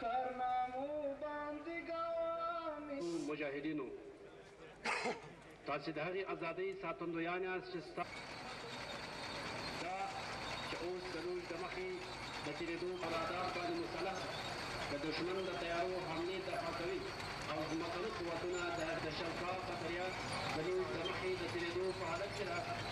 تر نامو باندې ګامې. مجاهدینو! تاسې د هغې ازادۍ ساتندویان یاست چې ستاسو. دا چې اوس د روژ د مخې د تېرېدو په رادار باندې مسلح د دښمن د طیارو حملې دفع کوي او ځمکني قوتونه د. د شلپا خطریات د روژ د مخې د تېرېدو په حالت کې د.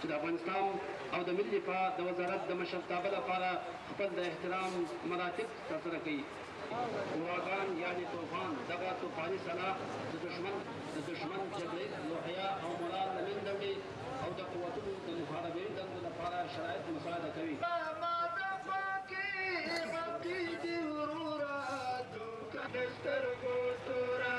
چې د افغانستان او د ملي دفاع د وزارت د مشرتابه لپاره خپل د احترام مراتب ترسره کوي. اوراګان یعنې طوفان، دغه طوفاني سلاح د دښمن د دښمن جبرئیل روحیه او مورال له منځه وړي او د قوتونو د محاربوي دندو لپاره شرایط مساعده کوي. ماما د خوږې عقیدې وروره دوکه د سترګو توره.